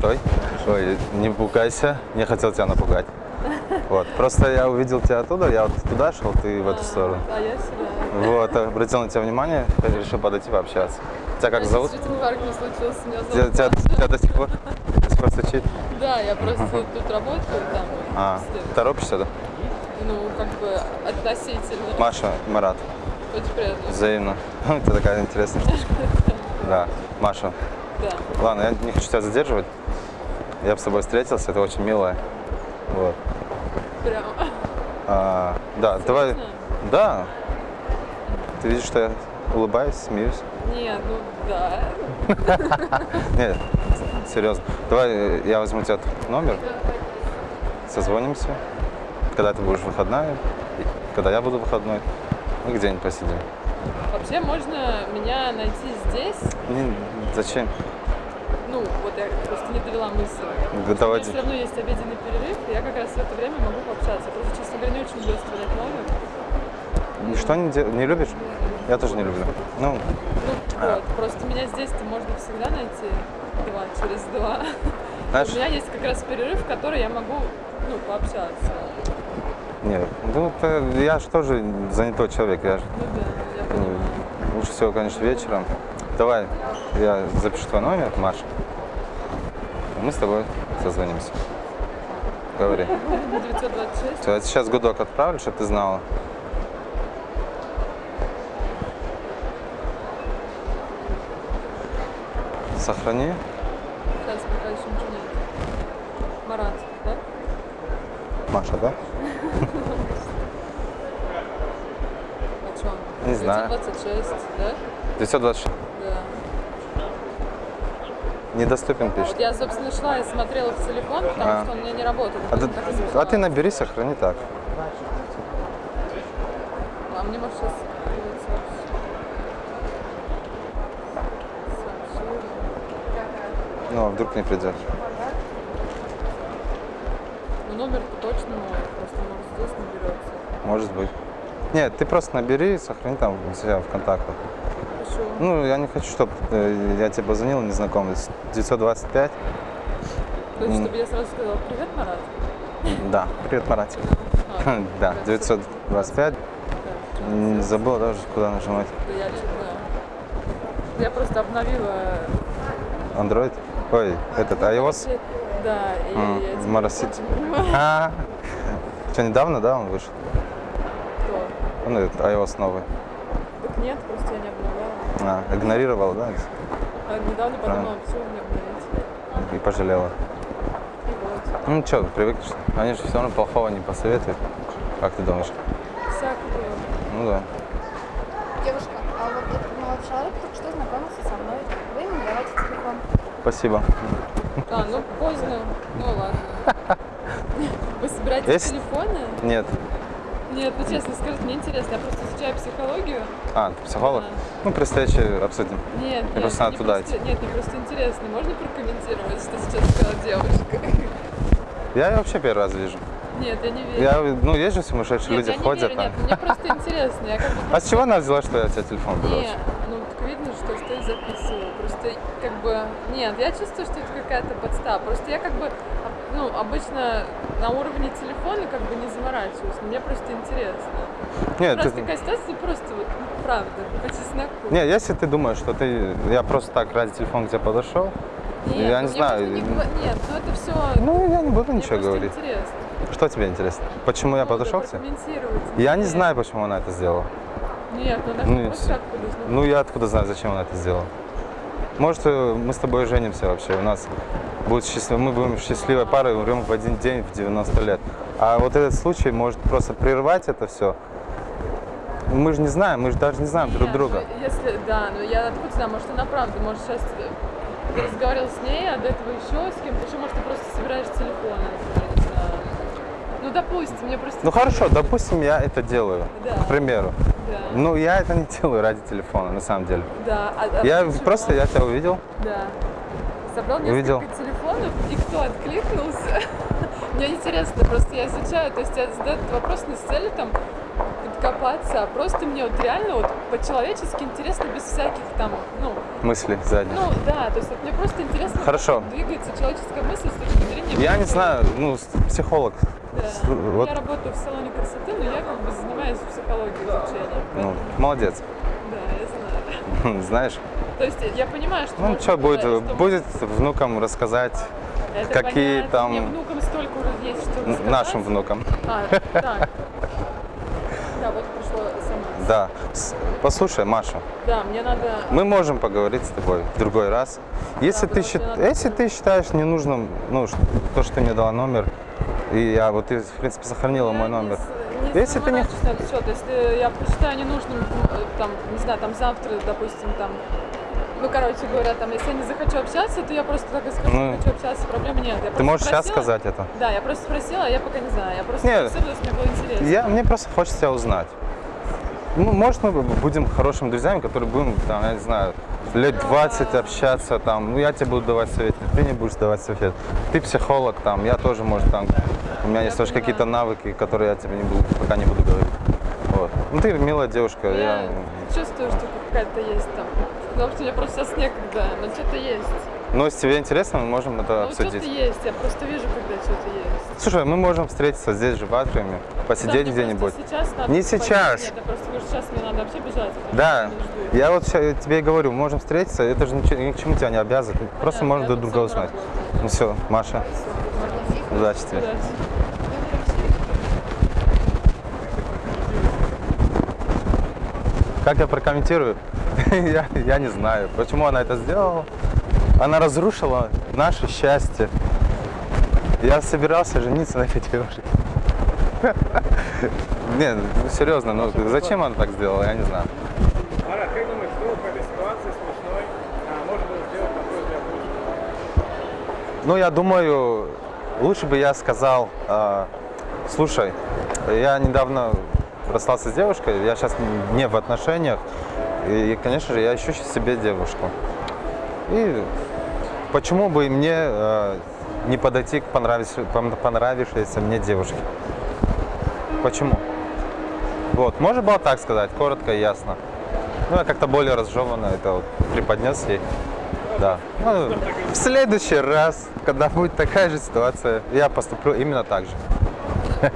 Стой. Ой, не пугайся, не хотел тебя напугать. Вот, просто я увидел тебя оттуда, я вот туда шел, ты в эту сторону. А я сюда. Вот, обратил на тебя внимание, решил подойти пообщаться. Тебя как Я зовут? Инфаркт не случился, меня зовут тебя- тебя до сих пор, до сих пор стучит? Да, я просто тут работаю, там. А, торопишься, да? Ну, как бы относительно. Маша, Марат, Очень приятно. взаимно. Это такая интересная штучка. Да, Маша, Да. ладно, я не хочу тебя задерживать. Я бы с тобой встретился, это очень милое. Вот. Прям. А, да, давай. Серьезно? Да. Ты видишь, что я улыбаюсь, смеюсь? Нет, ну да. Нет, серьезно. Давай я возьму тебя номер, созвонимся, когда ты будешь выходная, когда я буду выходной, мы где-нибудь посидим. Вообще можно меня найти здесь. Не, зачем? Ну, вот я просто не довела мысль. Да давайте. все равно есть обеденный перерыв, и я как раз в это время могу пообщаться. Просто, честно говоря, не очень люблю оставлять номер. Ничто не, де- не любишь? Я тоже не люблю. Ну, Ну, вот, просто меня здесь-то можно всегда найти два через два. знаешь, У меня есть как раз перерыв, в который я могу, ну, пообщаться. нет, ну, я же тоже занятой человек, я ж, Ну да, понимаю. лучше всего, конечно, вечером. Давай, я запишу твой номер, Маша. Мы с тобой созвонимся. Говори. 926. Всё, Я сейчас гудок отправлю, чтобы ты знала. Сохрани. Сейчас пока еще ничего нет. Марат, да? Маша, да? Не знаю. 926, да? 926. Да. Недоступен пишет. Вот я, собственно, шла и смотрела в телефон, потому А. что он у меня не работает. А ты, а ты набери, сохрани так. А мне, может, сейчас Ну, а вдруг не придет. Ну, номер точно мой, просто, может, здесь наберется. Может быть. Нет, ты просто набери, сохрани там у себя в контактах. Хорошо. Ну, я не хочу, чтобы я тебе позвонил незнакомец. 925. То есть, чтобы я сразу сказала, привет, Марат. Да. Привет, Маратик. А, Да, да, 925. да, Не забыл даже, куда нажимать. Да я что-то... Я просто обновила... Android? Ой, этот iOS? Да, и М, я теперь Марасит. очень понимаю, А, что, недавно, да, он вышел? Кто. Ну, этот iOS новый. Так нет, просто я не обновляла. А, игнорировал, да, А недавно подумала, почему мне обновить. и пожалела. И вот. Ну, что, привыкнешь? Они же все равно плохого не посоветуют. Как ты думаешь? Всякое. Ну да. Девушка, а вот этот молодой человек только что знакомился со мной. Вы ему давайте телефон. Спасибо. А, ну поздно. Ну ладно. Вы собираете Есть? телефоны? Нет. Нет, ну честно скажите, мне интересно. Я просто изучаю психологию. А, ты психолог? Да. Ну, предстоящий обсудим. Нет, нет, просто надо мне туда просто- идти. Нет, мне просто интересно. Можно прокомментировать, что сейчас сказала девушка? Я ее вообще первый раз вижу. Нет, я не верю. Я, ну, есть же сумасшедшие Нет, люди я не ходят верю, там. нет, мне просто интересно. Я как бы А с чего она взяла, что я у тебя телефон беру? Не, ну так видно, что что записываю. Просто как бы. Нет, я чувствую, что это какая-то подстава. Просто я как бы ну, обычно на уровне телефона как бы не заморачиваюсь. Мне просто интересно. Нет, просто ты- такая ситуация, просто вот, ну, правда, по чесноку. Не, если ты думаешь, что ты, я просто так ради телефона к тебе подошел, Нет, я ну, не знаю. не Нет, ну это все. ну, я не буду мне ничего говорить. интересно. Что тебе интересно? Почему я Ну, да, подошел к тебе? Я не знаю, почему она это сделала. Нет, ну она Ну, просто так подошла. Ну, я откуда знаю, зачем она это сделала? Может, э, мы с тобой женимся вообще, у нас будет счастлив... мы будем счастливой парой, умрем в один день в 90 лет. А вот этот случай может просто прервать это все. Мы же не знаем, мы же даже не знаем друг Нет, друга. ну, Если, да, ну я откуда знаю, может она правда, может сейчас ты разговаривал с ней, а до этого еще с кем-то, еще может ты просто собираешь телефоны, знаю. Ну допустим, мне просто... Ну хорошо, допустим, я это делаю, Да. к примеру. Да, Ну, я это не делаю ради телефона, на самом деле. да. а- а Я почему? просто, я тебя увидел, Да. Собрал несколько Увидел. телефонов, и кто откликнулся? Мне интересно, просто я изучаю, то есть я задаю этот вопрос не с целью там подкопаться, а просто мне вот реально вот по-человечески интересно, без всяких там, ну, мысли сзади. Ну да, то есть вот мне просто интересно, Хорошо. двигается человеческая мысль с точки зрения... Я не знаю, ну, психолог. Да. С- Ну, Вот, Я работаю в салоне красоты, но я как бы занимаюсь психологией изучения. ну, молодец. Да, я знаю. Знаешь, То есть я понимаю, что... ну что будет, что будет внукам рассказать, это какие понятно. там- Мне внукам столько уже есть, что рассказать. нашим внукам. А, так. Да, вот пришло смс. Да. Послушай, Маша, Да, мне надо... мы можем поговорить с тобой в другой раз. Если, ты, потому что счит- надо- если ты считаешь ненужным, ну, то, что ты мне дала номер, и я вот ты, в принципе, сохранила мой номер. Не, Если ты не- этот счет, если я посчитаю ненужным, э, там, не знаю, там завтра, допустим, там, ну, короче говоря, там, если я не захочу общаться, то я просто так и скажу, Ну, не хочу общаться, проблем нет. Я Ты можешь сейчас спросила- сказать это? Да, я просто спросила, я пока не знаю. Я просто Нет. спросила, мне было интересно. Я, мне просто хочется тебя узнать. Ну, может, мы будем хорошими друзьями, которые будем, там, я не знаю, лет 20 общаться, там, ну, я тебе буду давать совет, ты не будешь давать совет. Ты психолог, там, я тоже, может, там, у меня есть тоже какие-то навыки, которые я тебе не буду, пока не буду говорить. Вот. Ну, ты милая девушка, Я я... чувствую, что какая-то есть там. Потому что мне просто сейчас некогда, но что-то есть. Ну, если тебе интересно, мы можем это Ну, что-то обсудить. есть, я просто вижу, когда что-то есть. Слушай, мы можем встретиться здесь же в атриуме, Да, посидеть мне где-нибудь. просто сейчас надо Не сейчас. Нет, я просто говорю, сейчас мне надо вообще бежать. Да, меня я вот тебе и говорю, можем встретиться, это же ничего- ни к чему тебя не обязывает, просто Понятно, можем я друг друга узнать. Ну все, Маша, удачи тебе. Удачи. Как я прокомментирую? я, я не знаю, почему она это сделала. Она разрушила наше счастье. Я собирался жениться на этой девушке. Не, ну серьезно, ну зачем она так сделала, я не знаю. Марат, как думаешь, в этой ситуации смешной а, можно было сделать, твой взгляд, лучше? Ну, я думаю, лучше бы я сказал, э, слушай, я недавно расстался с девушкой, я сейчас не в отношениях, и, конечно же, я ищу себе девушку. И почему бы мне э, не подойти к понравившей, пон- понравившейся мне девушке? Почему? Вот, можно было так сказать, коротко и ясно. Ну, я как-то более разжеванно это вот преподнес ей. Да. Ну, в следующий раз, когда будет такая же ситуация, я поступлю именно так же.